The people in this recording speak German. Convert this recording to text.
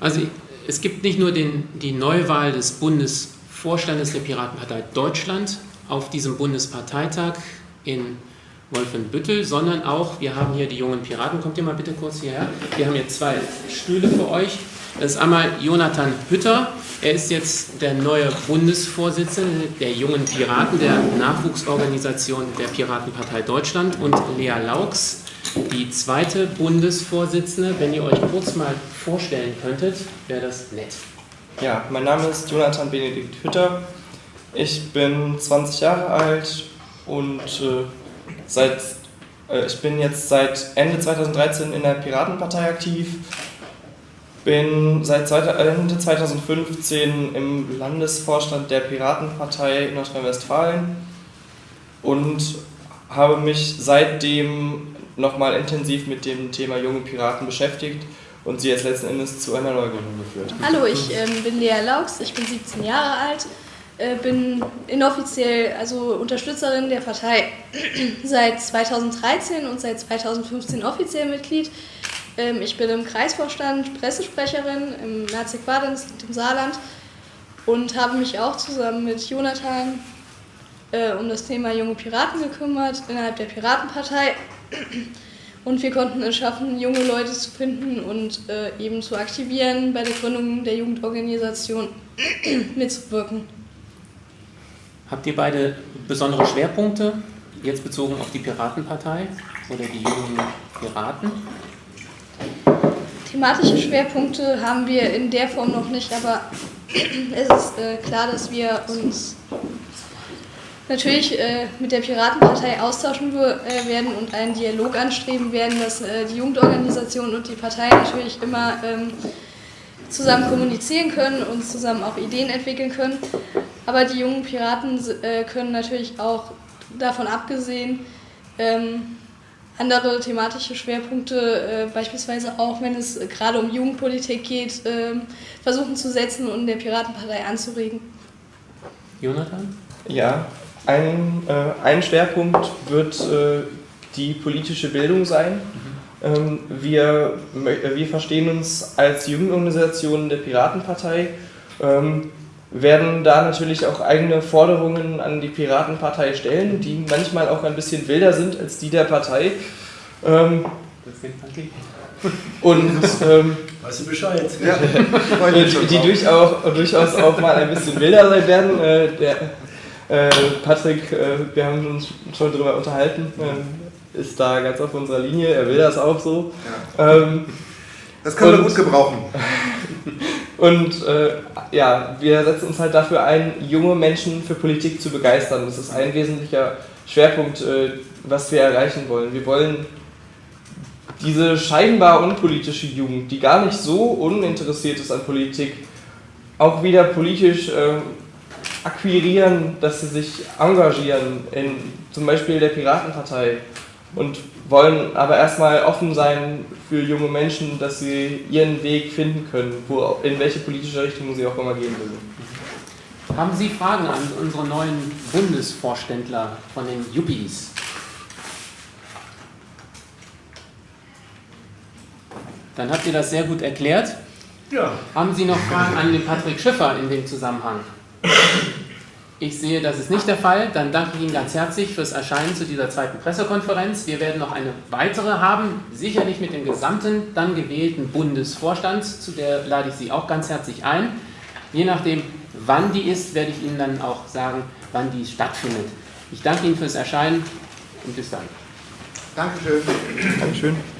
Also es gibt nicht nur den, die Neuwahl des Bundesvorstandes der Piratenpartei Deutschland auf diesem Bundesparteitag in Wolfenbüttel, sondern auch, wir haben hier die jungen Piraten, kommt ihr mal bitte kurz hierher, wir haben hier zwei Stühle für euch. Das ist einmal Jonathan Hütter, er ist jetzt der neue Bundesvorsitzende der jungen Piraten, der Nachwuchsorganisation der Piratenpartei Deutschland und Lea Laux, die zweite Bundesvorsitzende. Wenn ihr euch kurz mal vorstellen könntet, wäre das nett. Ja, mein Name ist Jonathan Benedikt Hütter. Ich bin 20 Jahre alt und äh, seit, äh, ich bin jetzt seit Ende 2013 in der Piratenpartei aktiv. Bin seit Ende 2015 im Landesvorstand der Piratenpartei Nordrhein-Westfalen und habe mich seitdem nochmal intensiv mit dem Thema junge Piraten beschäftigt und sie jetzt letzten Endes zu einer Neugründung geführt. Hallo, ich ähm, bin Lea Laux, ich bin 17 Jahre alt, äh, bin inoffiziell also Unterstützerin der Partei seit 2013 und seit 2015 offiziell Mitglied. Ähm, ich bin im Kreisvorstand Pressesprecherin im Nazi-Quadens im Saarland und habe mich auch zusammen mit Jonathan äh, um das Thema junge Piraten gekümmert innerhalb der Piratenpartei. Und wir konnten es schaffen, junge Leute zu finden und äh, eben zu aktivieren, bei der Gründung der Jugendorganisation mitzuwirken. Habt ihr beide besondere Schwerpunkte, jetzt bezogen auf die Piratenpartei oder die jungen Piraten? Thematische Schwerpunkte haben wir in der Form noch nicht, aber es ist äh, klar, dass wir uns natürlich äh, mit der Piratenpartei austauschen äh, werden und einen Dialog anstreben werden, dass äh, die Jugendorganisation und die Partei natürlich immer ähm, zusammen kommunizieren können und zusammen auch Ideen entwickeln können. Aber die jungen Piraten äh, können natürlich auch davon abgesehen ähm, andere thematische Schwerpunkte, äh, beispielsweise auch wenn es gerade um Jugendpolitik geht, ähm, versuchen zu setzen und der Piratenpartei anzuregen. Jonathan? Ja, ein, äh, ein Schwerpunkt wird äh, die politische Bildung sein. Ähm, wir, wir verstehen uns als Jugendorganisation der Piratenpartei, ähm, werden da natürlich auch eigene Forderungen an die Piratenpartei stellen, die manchmal auch ein bisschen wilder sind als die der Partei. Ähm, und ähm, weißt du Bescheid? Ja, die, die durchaus, durchaus auch mal ein bisschen wilder sein werden. Äh, der, äh, Patrick, äh, wir haben uns schon darüber unterhalten, äh, ist da ganz auf unserer Linie, er will das auch so. Ja. Ähm, das kann man gut gebrauchen. Und äh, ja, wir setzen uns halt dafür ein, junge Menschen für Politik zu begeistern. Das ist ein wesentlicher Schwerpunkt, äh, was wir erreichen wollen. Wir wollen diese scheinbar unpolitische Jugend, die gar nicht so uninteressiert ist an Politik, auch wieder politisch äh, akquirieren, dass sie sich engagieren in zum Beispiel der Piratenpartei und wollen aber erstmal offen sein für junge Menschen, dass sie ihren Weg finden können, wo, in welche politische Richtung sie auch immer gehen will. Haben Sie Fragen an unsere neuen Bundesvorständler von den Yuppies? Dann habt ihr das sehr gut erklärt. Ja. Haben Sie noch Fragen an den Patrick Schiffer in dem Zusammenhang? Ich sehe, das ist nicht der Fall. Dann danke ich Ihnen ganz herzlich fürs Erscheinen zu dieser zweiten Pressekonferenz. Wir werden noch eine weitere haben, sicherlich mit dem gesamten dann gewählten Bundesvorstand. Zu der lade ich Sie auch ganz herzlich ein. Je nachdem, wann die ist, werde ich Ihnen dann auch sagen, wann die stattfindet. Ich danke Ihnen fürs Erscheinen und bis dann. Dankeschön. Dankeschön.